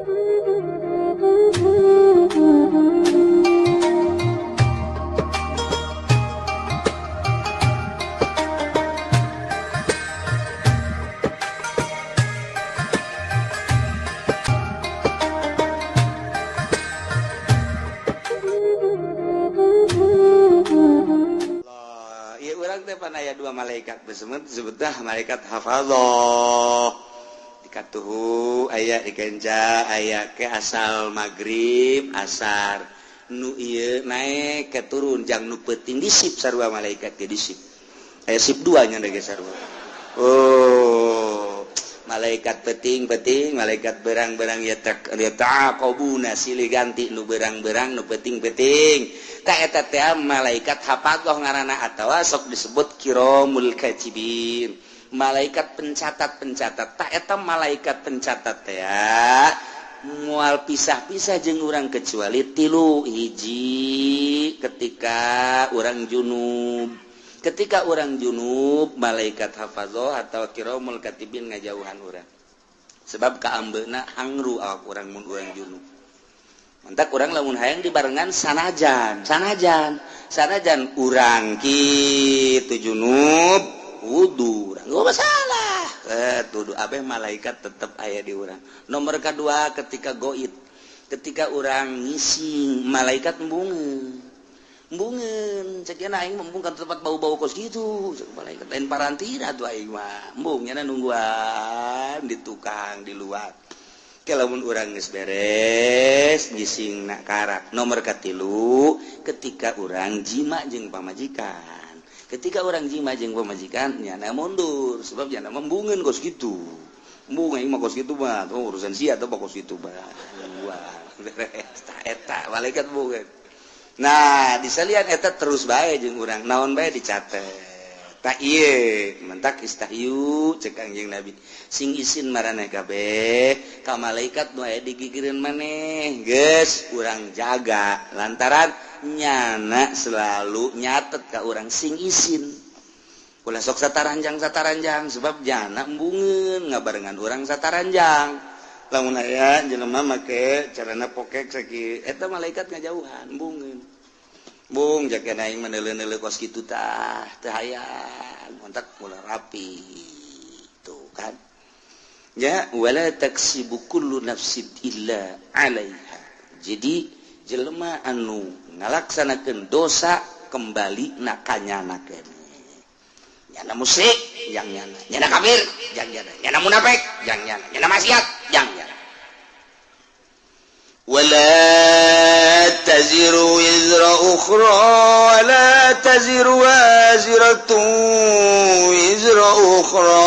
Ya, orang teh panaya dua malaikat besemut sebetah malaikat hafal hafadoh. wabarakatuh. Aya dikenja aya ke asal magrib asar nu iya naik ke turun jang nu peting disip sarwa malaikat ke disip. Aya sip duanya dege sarwa oh malaikat peting peting malaikat berang-berang ya tak ya tak silih ganti nu berang-berang nu peting peting tak eta malaikat hapagoh ngarana atawa sok disebut kiromul kacibin. malaikat pencatat-pencatat taketa malaikat pencatat ya. Mual pisah-pisah jeng orang kecuali tilu hiji ketika orang junub. Ketika orang junub malaikat hafazoh atau kiromul katibin ngajauhan orang sebab keambena angru awak orang mun orang junub. Mantak kurang lamun hayang dibarengan sanajan. Sanajan. Sanajan urang kitu junub. wudhu masalah. Eh, tuduh Abeh malaikat tetap ayah di orang nomor kedua ketika goit ketika orang ngisi malaikat bunga bungen sekian aing membungkan tempat bau-bau kos gitu. Malaikat lain parantina tuh aing mah. Embungnya nungguan di tukang di luar. Kalaupun orang geus beres ngising nak karak. Nomor katilu ketika orang jima jeung pamajikan. ketika orang jimajeng pemajikannya mundur. Sebab sebabnya membungin kos gitu. Gitu urusan si atau gitu malaikat nah disalian eta terus baik jeng orang naon baik dicatat tak iye mentak istahyu cek anjing nabi. Sing isin maraneh kabeh ka malaikat nu aya digigireun maneh. Geus urang jaga lantaran nyana selalu nyatet ke orang sing isin. Pula sok sataranjang sataranjang sebab jana embungen ngabarengan orang sataranjang. Lamun aya jelema make carana pokek saki eta malaikat ngajauhan embungen bung jaga naik menele-nele kos gitu tah teh hayang kontak mula rapi tuh kan? Ya wala taksibu kullu nafsin illa alaiha. Jadi jelema anu ngalaksanakeun dosa kembali nakanya kene nyana musik yang nyana nyana kafir yang nyana nyana munafik yang nyana nyana maksiat yang nyana ولا تزر وزر أخرى ولا تزر وازرة وزر أخرى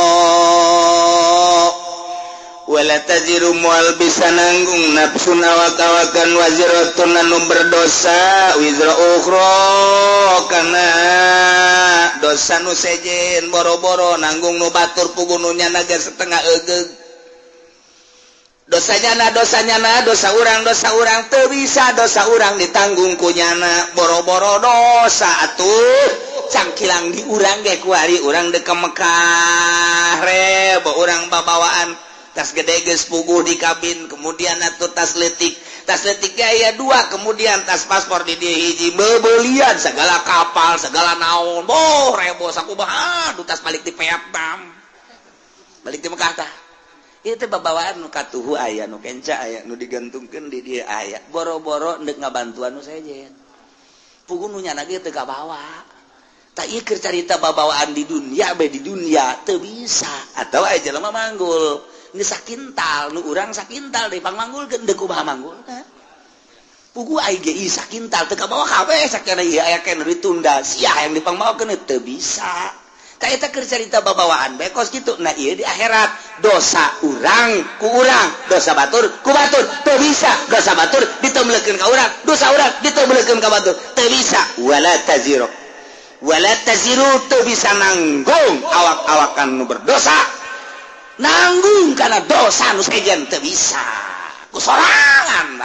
wala tajiru mual bisa nanggung nafsun awak-awakan waziratun anu berdosa wizra ukhra kana dosa nu sejen boro-boro nanggung nu batur pugununya naga setengah egeg dosanya na dosanya na dosa urang dosa urang teu bisa dosa urang ditanggung ku nyana. Boro-boro dosa atuh cangkilang di urang ge kuari urang deke Mekah rebo urang babawaan. tas gedeges pugu di kabin kemudian atau tasletik tasletik ya dua kemudian tas paspor di dia hiji. Bebelian segala kapal segala naon. Boh rebo saku aduh tas balik di peatam balik di Mekah tah. Itu babawaan nu katuhu ayah nu kenca ayah nu digantungkan di dia ayah boro-boro ndek ngabantuan nu sejen pugu nu nyana ge teu kabawa. Tak ikir cerita babawaan di dunia be di dunia teu bisa. Atau aja lama manggul. sakintal nu urang sakintal dipanggul puku sakintal ditunda. Si yang dipangmau bisa. Kita cerita babawaan bekos gitu nah iya di akhirat dosa urang kurang dosa batur ku batur. Teu bisa dosa batur ditemlekeun ka urang dosa urang ditemlekeun ka batur. Teu bisa. Wala taziru. Wala taziru teu bisa nanggung awak-awakan nu berdosa. nanggung karena dosa teu bisa. Kusorangan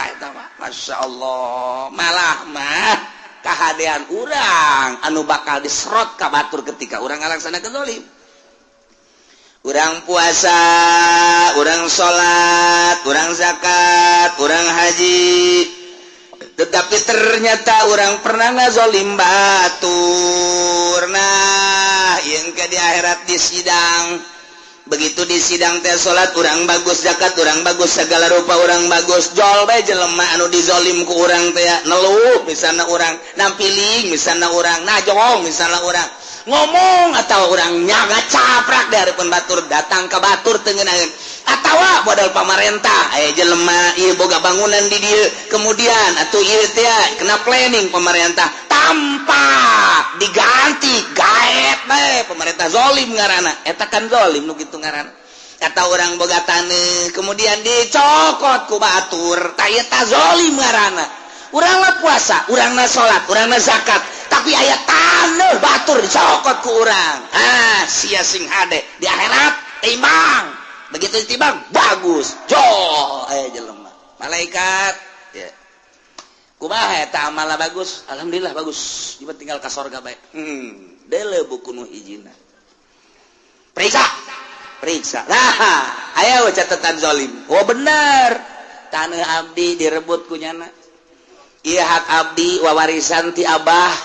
Masya Allah. Malahmah kahadean urang. Anu bakal disrot kabatur ketika orang ngalaksana zalim urang puasa urang salat urang zakat urang haji. Tetapi ternyata orang pernah ngazolim batur. Nah yang ke di akhirat di sidang. begitu di sidang teh salat kurang bagus zakat kurang bagus segala rupa orang bagus jol baik jelemah anu dizolim ku orang teh nelu misalnya orang nampiling misalnya orang najong misalnya orang ngomong atau orang nyaga caprak dari pun batur datang ke batur tengenangan atau modal pemerintah eh jelema iya boga bangunan di dia kemudian atau iya teh kena planning pemerintah tampak diganti. Gaet baik pemerintah zolim ngarana. Etakan zolim nu gitu ngarana. Kata orang bogatane kemudian dicokot ku batur tayeta zolim ngarana. Uranglah puasa urangna salat urangna zakat. Tapi ayat tanah batur dicokot ku urang. Ah sia sing hade. Di akhirat timbang. Begitu timbang bagus. Jo eh jelema. Malaikat. kubah eta amalna bagus? Alhamdulillah bagus. Cuma tinggal ka sorga bae. Hmm, dele buku nu hijina. Periksa! Periksa. Nah ayo catatan zolim. Oh bener. Tanah abdi direbut kunyana iya hak abdi wawarisan ti abah.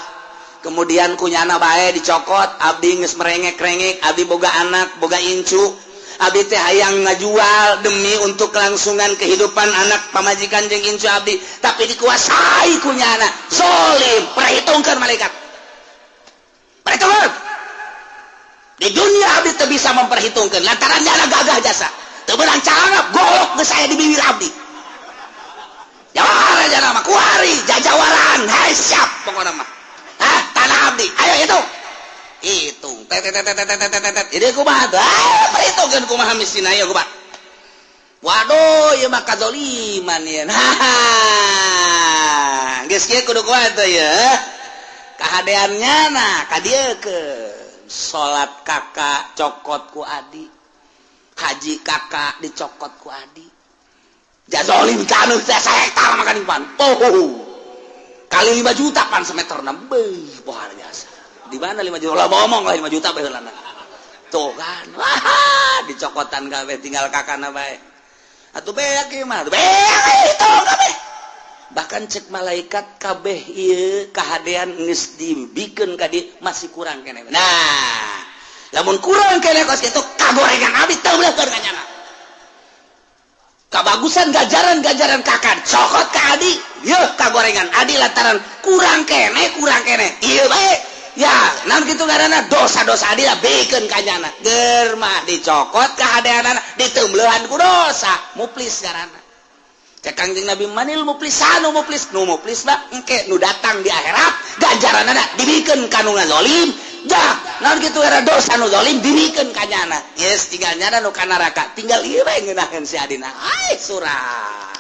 Kemudian kunyana bae dicokot. Abdi nges merengek rengek abdi boga anak boga incu. Abi teh hayang ngajual demi untuk kelangsungan kehidupan anak. Pamajikan jeng incu Abdi tapi dikuasai kunyana solim perhitungkan malaikat. Perhitungkan di dunia Abdi teh bisa memperhitungkan. Lantaran nyana gagah jasa. Tebenang cara golok ke saya di bibir Abdi jawara jana kuari jajawalan hai siap. Pokoknya mah. Abdi ayo itu hitung. Keadaannya ah, ya, ya. ya. nah dia ke sholat kakak cokotku Adi. Haji kakak dicokotku Adi. Jazolim kanu saya makan pan oh, kali 5 juta pan semeter 6 luar biasa. di mana 5 juta? Lah ngomong lah 5 juta bae heulana tuh kan. Wah dicokotan kabeh tinggal kakana bae. Atuh beak ieu mah beak itu kabeh. Bahkan cek malaikat kabeh ieu kahadean geus dibikeun ka di masih kurang kene. Nah lamun kurang kene kos kitu kagorengan abis teu belas keur kanyana kabagusan gajaran-gajaran kakan cokot ka adi. Yeuh kagorengan adi lataran kurang kene kurang kene. Ieu bae. ya naon gitu karena dosa-dosa dia bikin kanyana germa dicokot keadaan ditemlehan ku dosa. Muplis karena cek Nabi manil muplis anu muplis? Nu muplis lah engke nu datang di akhirat ganjaran anak dibikin kanungan zolim dah naon gitu karena dosa nu zolim dibikin kanyana yes tinggal nyana nu kanaraka tinggal iya ngeunaheun si adina. Ai surat.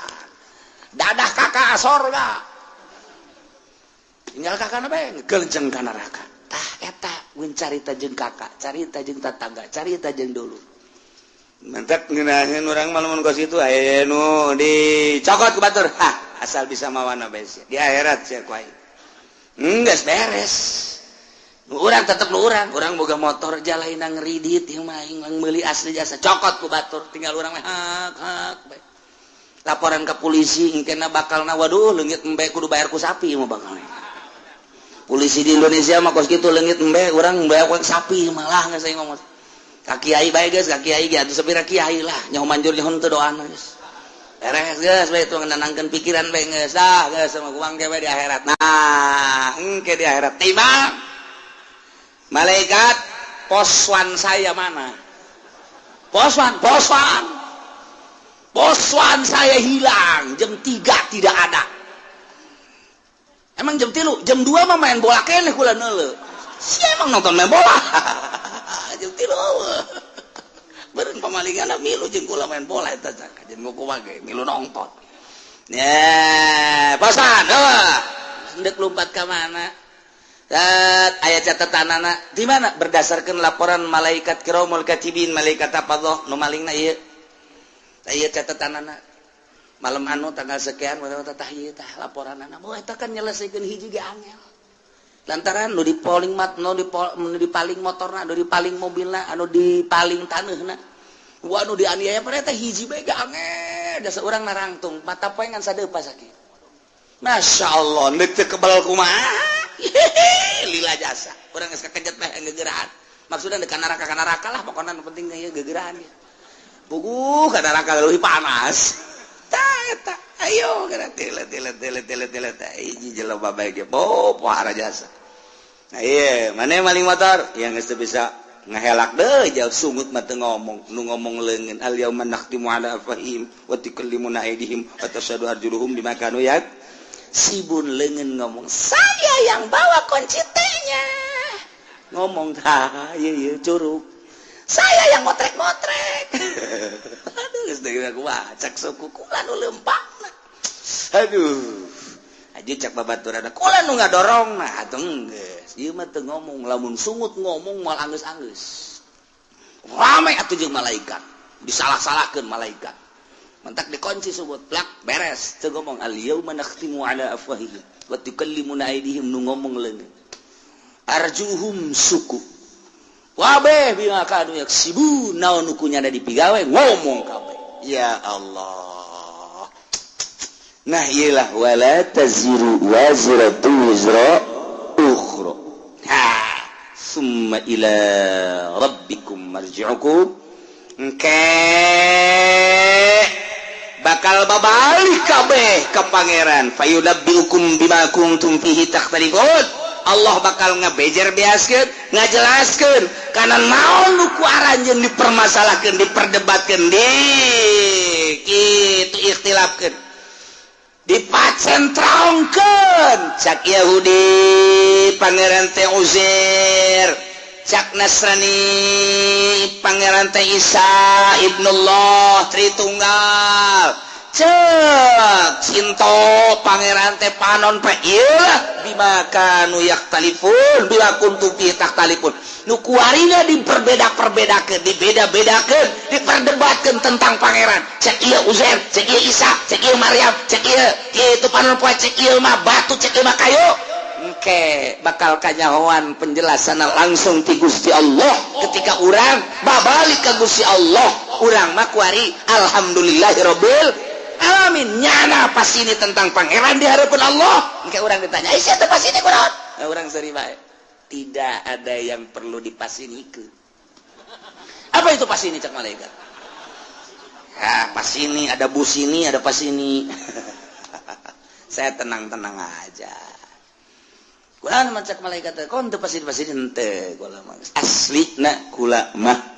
Dadah kakak sorga tinggal kakak bae ngegelenceng ka neraka tah eta mun carita jeung kakak carita jeung tatangga carita jeung dulu. Mentak ngeunaheun urang mah lamun kos itu aya nu dicokot ku batur. Hah asal bisa mawana bae di akhirat sia ku ai hmm, geus beres. Orang tetap orang orang boga motor jalanin nang ridit yang main yang beli asli jasa. Cokot ku batur. Tinggal orang mah hak hak bae. laporan ke polisi kena bakal na waduh lengit embe kudu bayar ku sapi mau bakal polisi di Indonesia mah kos gitu lengit embe orang bayar ku sapi malah nggak saya ngomong. Kaki ai baik guys kaki ai gitu sepira kiai lah. Nyawa manjur nyawa tuh doa guys beres guys baik tuh menenangkan pikiran baik guys dah guys sama uang kewe di akhirat. Nah engke di akhirat. Tiba malaikat poswan saya mana? Poswan poswan. Poswan saya hilang. Jam 3 tidak ada emang jam tilu? Jam 2 mah main bola kene kula neule si emang nonton main bola. Jam tilu. Bareng pamalingan milu jeung kula main bola eta cak. Jeung ngoku ge milu nonton. Ya pasan heuh ndek lompat ka mana? Ayat catatan anak di mana? Berdasarkan laporan malaikat kiramul katibin malaikat apa doh nu malingna ieu ayat catatan anak malam anu tanggal sekian laporan lantaran nu di polling mat no di di paling motor na di paling mobil na anu di paling tanah na wa anu di aniaya pada hiji bega gak ada seorang narangtung mata poengan sadepa sakit. Masya Allah neuk kebal kumaha? Lila jasa. Urang geus kakejet bae ngegerahan maksudna dekat neraka neraka lah pokoknya penting ya gegerahan ya puguh ka neraka leuwih panas. Ayo jasa. Mana maling motor? Yang bisa ngehelak deh jauh sungut mata ngomong. Nu ngomong lengan al yawma nakhtimu ala afahim wa tukallimuna aydihim wa tashhadu arjuluhum bima kanu yak sibun lengan ngomong saya yang bawa kunci tehnya. Ngomong tah iya iya curug. Saya yang motrek-motrek. cak suku kulan lempak aduh. Ah, Aja cak babaturan nu nggak dorong nah tengges dia mah tuh ngomong lamun sungut ngomong mal angus angus ramai atau jeng malaikat. Disalah salahkan malaikat. Mentak dikunci sungut plak beres. Tuh ngomong al yauma nakhtimu ala afwahihim wa tukallimuna aydihim. Nu ngomong leungeun arjuhum suku. Wabeh bima kanu yaksibu naon ukunya ada dipigawe ngomong kabeh. ya Allah. Nah ilah wala taziru wazratu wizra ukhra. Ha. Summa ila rabbikum marji'ukum. Engke. Bakal babalik kabeh ka pangeran. Fayudabbiukum bima kuntum fihi takhtaliqun Allah bakal ngebejar biaskan ngajelaskan karena naon nuku aranjen dipermasalahkan diperdebatkan di itu ikhtilafkan Dipacentraongkeun cak Yahudi pangeran teh Uzair. Cak Nasrani pangeran teh Isa Ibnullah Tritunggal. cinto Pangeran teh panon pelah dimakan nuyak telepon bila kuntu ditak telepon nukuarinya diperbeda-perbeda ke dibeda-bedakan diperdebatkan tentang pangeran. Cek iya Uzair cek iya Isa cek iya Maryam cek iya itu panon poe cek iya mah batu cek iya mah kayu. Engke bakal kanyahoan penjelasan langsung ti Gusti Allah. Ketika orang babalik ke Gusti Allah orang mah kuari alhamdulillahirabbil alamin nyana pasti ini tentang pangeran di hadapan Allah. Engke orang ditanya Aisyah teu pasini kunaon nah, urang seri bae tidak ada yang perlu dipasinikeun apa itu pasini cak malaikat? Ya pasini ada bus ini ada pasini saya tenang-tenang aja. Kulaan macam malaikat kon teu pasini pasini henteu kula asli nak kula mah.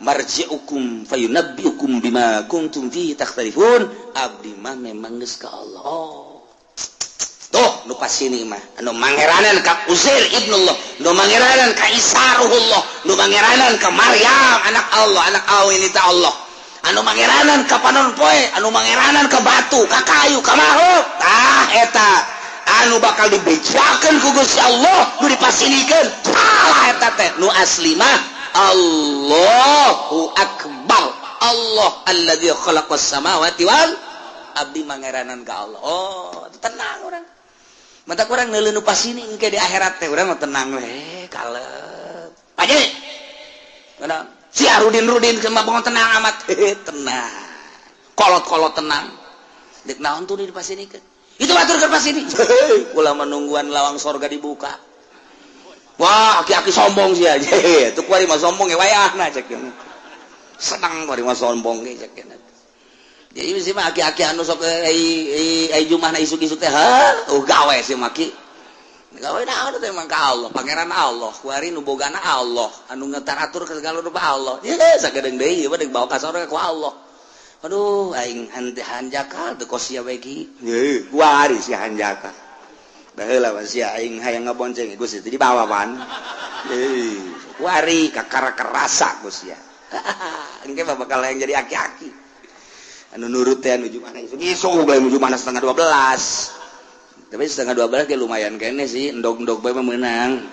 marji'ukum fayunabbi'ukum bima kuntum fihi takhtalifun. Abdi mah memang geus ka Allah. Oh. tuh nu pasini mah. Anu mangeranan ka Uzair ibnu Allah nu mangeranan ka Isa ruhullah. Nu mangeranan ka Maryam anak Allah anak awinita Allah. Anu mangeranan ka panon poe anu mangeranan ka batu ka kayu ka makhluk. Tah eta. Anu bakal dibejakeun ku Gusti Allah nu dipasinikeun salah eta teh nu asli mah. Allahu akbar Allah alladzi khalaqas samawati wal abdi mangeranan ka Allah oh tenang orang mata kurang neuleuh nu pasini engke di akhirat teh urang mah tenang we kalep aja Kenapa? Si Arudin Rudin cuma bangun tenang amat. tenang. Kolot-kolot tenang. Dek naon tuh di pas ini kan. Itu batur ke pas ini. Kula menungguan lawang sorga dibuka. Wah aki-aki sombong sih aja. Itu kuari mah sombong ya wayah nah cek senang kuari mah sombong ya cek jadi sih mah aki-aki anu sok eh, ai ai jumah na isuk-isuk teh hal oh gawe sih maki gawe na anu teh mangka Allah pangeran Allah kuari nu bogana Allah anu ngetaratur ke segala rupa Allah. Ya sagedeung deui ieu deung bawa ka sorga ku Allah. Aduh aing hante hanjakal teu kosia beki kuari si hanjakal. bonceng Gusti di bawawan wari kakara kerasa Gusti ya. Engke bakal yang jadi aki-aki. Anu nurut teh nuju mana isu bae nuju mana setengah 12 tapi setengah 12 ge lumayan kene sih endog-endog bae menang.